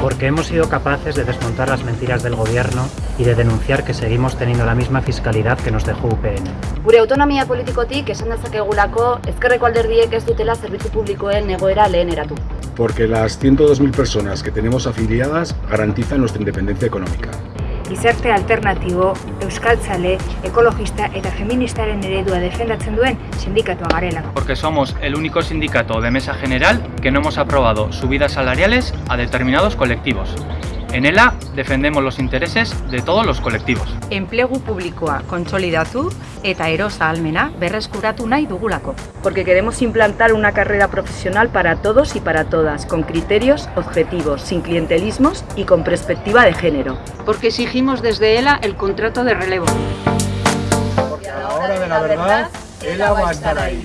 Porque hemos sido capaces de desmontar las mentiras del gobierno y de denunciar que seguimos teniendo la misma fiscalidad que nos dejó UPN. Gure autonomia politikotik esan dezakegulako ezkerreko alderdiek ez dutela zerbitzu publikoen egoera leheneratu. Porque las 102.000 personas que tenemos afiliadas garantizan nuestra independencia económica gizarte alternatibo, euskaltzale, ekologista eta feministaren eredua defendatzen duen sindikatua garelako. Porque somos el único sindicato de mesa general que no hemos aprobado subidas salariales a determinados colectivos. En ELA defendemos los intereses de todos los colectivos. Enplegu publikoa kontsolidatu eta erosa almena berreskuratu nahi dugulako. Porque queremos implantar una carrera profesional para todos y para todas, con criterios objetivos, sin clientelismos y con perspectiva de género. Porque exigimos desde ELA el contrato de relevo. Porque a la hora de la verdad, ELA va a estar ahí.